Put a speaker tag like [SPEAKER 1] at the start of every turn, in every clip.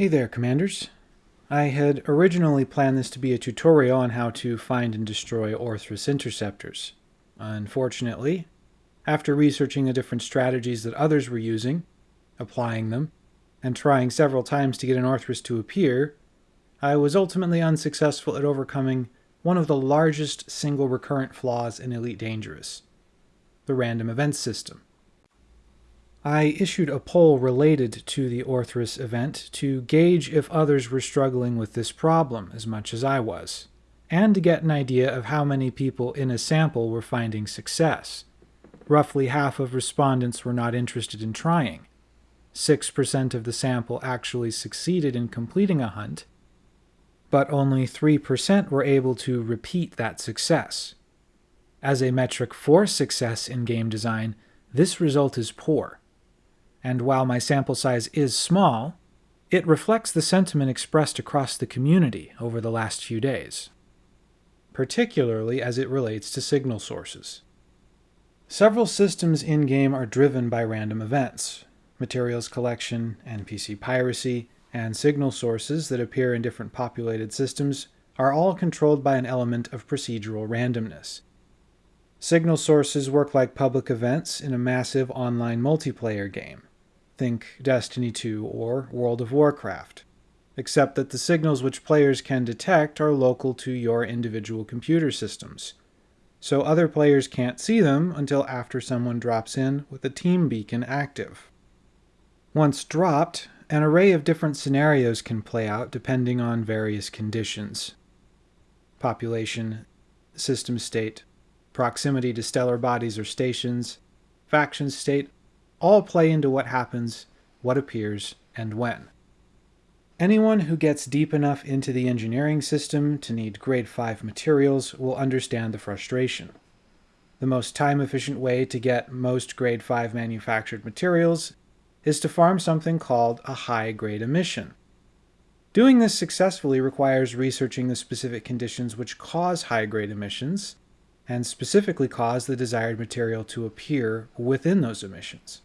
[SPEAKER 1] Hey there, Commanders. I had originally planned this to be a tutorial on how to find and destroy Orthrus interceptors. Unfortunately, after researching the different strategies that others were using, applying them, and trying several times to get an Orthrus to appear, I was ultimately unsuccessful at overcoming one of the largest single recurrent flaws in Elite Dangerous, the random event system. I issued a poll related to the Orthrus event to gauge if others were struggling with this problem as much as I was, and to get an idea of how many people in a sample were finding success. Roughly half of respondents were not interested in trying. 6% of the sample actually succeeded in completing a hunt, but only 3% were able to repeat that success. As a metric for success in game design, this result is poor and while my sample size is small, it reflects the sentiment expressed across the community over the last few days, particularly as it relates to signal sources. Several systems in-game are driven by random events, materials collection, NPC piracy, and signal sources that appear in different populated systems are all controlled by an element of procedural randomness. Signal sources work like public events in a massive online multiplayer game. Think Destiny 2 or World of Warcraft, except that the signals which players can detect are local to your individual computer systems. So other players can't see them until after someone drops in with a team beacon active. Once dropped, an array of different scenarios can play out depending on various conditions. Population, system state, proximity to stellar bodies or stations, faction state, all play into what happens, what appears, and when. Anyone who gets deep enough into the engineering system to need grade 5 materials will understand the frustration. The most time-efficient way to get most grade 5 manufactured materials is to farm something called a high-grade emission. Doing this successfully requires researching the specific conditions which cause high-grade emissions, and specifically cause the desired material to appear within those emissions.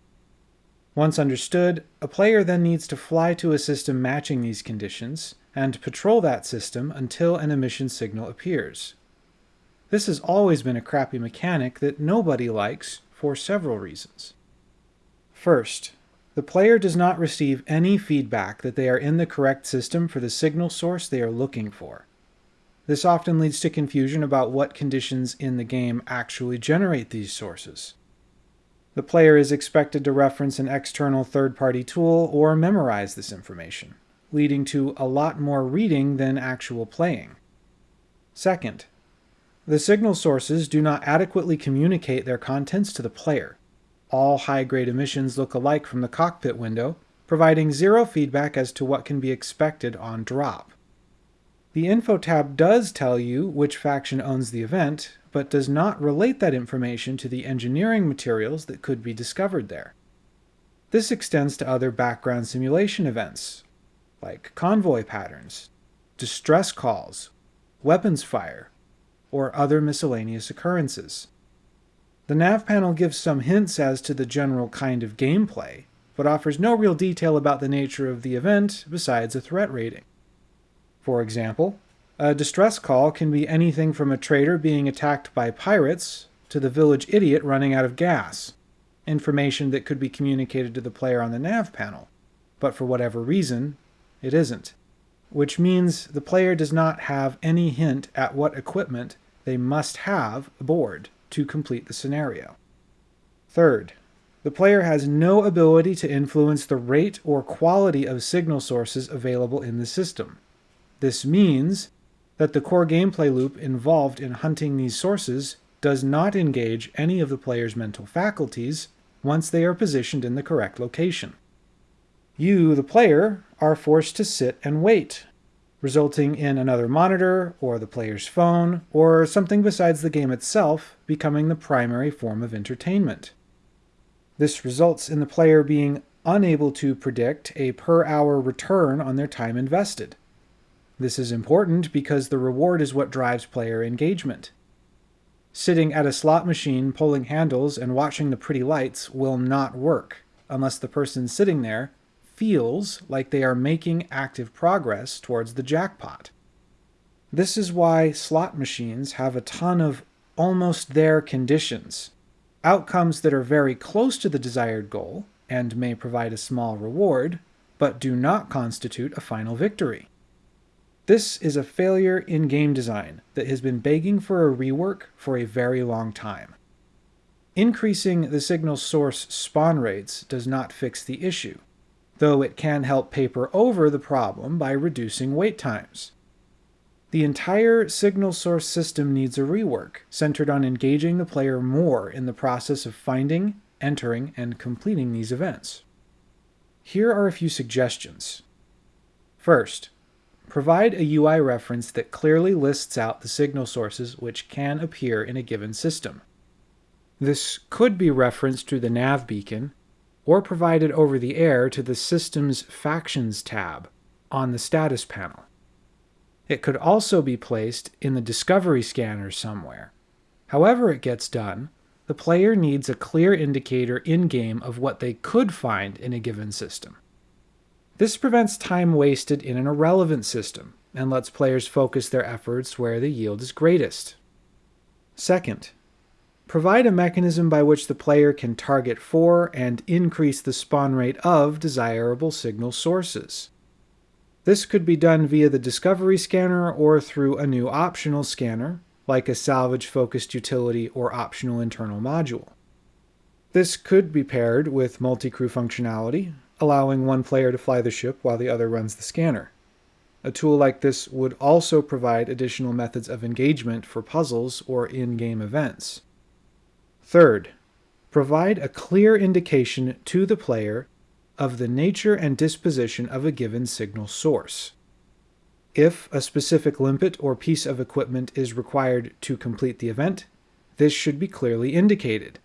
[SPEAKER 1] Once understood, a player then needs to fly to a system matching these conditions, and patrol that system until an emission signal appears. This has always been a crappy mechanic that nobody likes for several reasons. First, the player does not receive any feedback that they are in the correct system for the signal source they are looking for. This often leads to confusion about what conditions in the game actually generate these sources. The player is expected to reference an external third-party tool or memorize this information, leading to a lot more reading than actual playing. Second, the signal sources do not adequately communicate their contents to the player. All high-grade emissions look alike from the cockpit window, providing zero feedback as to what can be expected on drop. The Info tab does tell you which faction owns the event, but does not relate that information to the engineering materials that could be discovered there. This extends to other background simulation events, like convoy patterns, distress calls, weapons fire, or other miscellaneous occurrences. The nav panel gives some hints as to the general kind of gameplay, but offers no real detail about the nature of the event besides a threat rating. For example, a distress call can be anything from a trader being attacked by pirates to the village idiot running out of gas, information that could be communicated to the player on the nav panel, but for whatever reason, it isn't. Which means the player does not have any hint at what equipment they must have aboard to complete the scenario. Third, the player has no ability to influence the rate or quality of signal sources available in the system. This means that the core gameplay loop involved in hunting these sources does not engage any of the player's mental faculties once they are positioned in the correct location. You, the player, are forced to sit and wait, resulting in another monitor, or the player's phone, or something besides the game itself becoming the primary form of entertainment. This results in the player being unable to predict a per hour return on their time invested. This is important because the reward is what drives player engagement. Sitting at a slot machine pulling handles and watching the pretty lights will not work unless the person sitting there feels like they are making active progress towards the jackpot. This is why slot machines have a ton of almost there conditions, outcomes that are very close to the desired goal and may provide a small reward, but do not constitute a final victory. This is a failure in game design that has been begging for a rework for a very long time. Increasing the signal source spawn rates does not fix the issue, though it can help paper over the problem by reducing wait times. The entire signal source system needs a rework, centered on engaging the player more in the process of finding, entering, and completing these events. Here are a few suggestions. First, provide a UI reference that clearly lists out the signal sources which can appear in a given system. This could be referenced through the nav beacon, or provided over the air to the System's Factions tab on the status panel. It could also be placed in the Discovery scanner somewhere. However it gets done, the player needs a clear indicator in-game of what they could find in a given system. This prevents time wasted in an irrelevant system and lets players focus their efforts where the yield is greatest. Second, provide a mechanism by which the player can target for and increase the spawn rate of desirable signal sources. This could be done via the Discovery scanner or through a new optional scanner, like a salvage-focused utility or optional internal module. This could be paired with multi-crew functionality, allowing one player to fly the ship while the other runs the scanner. A tool like this would also provide additional methods of engagement for puzzles or in-game events. Third, provide a clear indication to the player of the nature and disposition of a given signal source. If a specific limpet or piece of equipment is required to complete the event, this should be clearly indicated,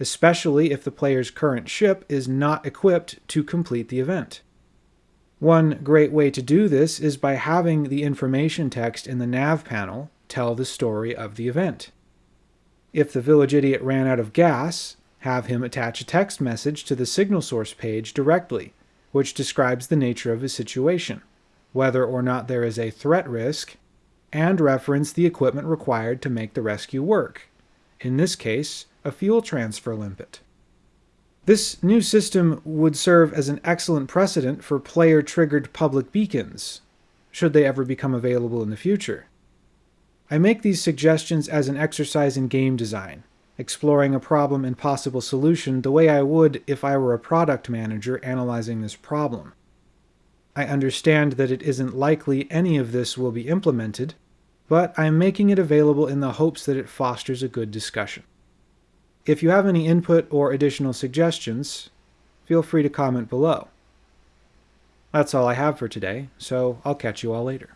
[SPEAKER 1] especially if the player's current ship is not equipped to complete the event. One great way to do this is by having the information text in the nav panel tell the story of the event. If the village idiot ran out of gas, have him attach a text message to the signal source page directly, which describes the nature of his situation, whether or not there is a threat risk, and reference the equipment required to make the rescue work, in this case, a fuel transfer limpet. This new system would serve as an excellent precedent for player-triggered public beacons, should they ever become available in the future. I make these suggestions as an exercise in game design, exploring a problem and possible solution the way I would if I were a product manager analyzing this problem. I understand that it isn't likely any of this will be implemented, but I'm making it available in the hopes that it fosters a good discussion. If you have any input or additional suggestions, feel free to comment below. That's all I have for today, so I'll catch you all later.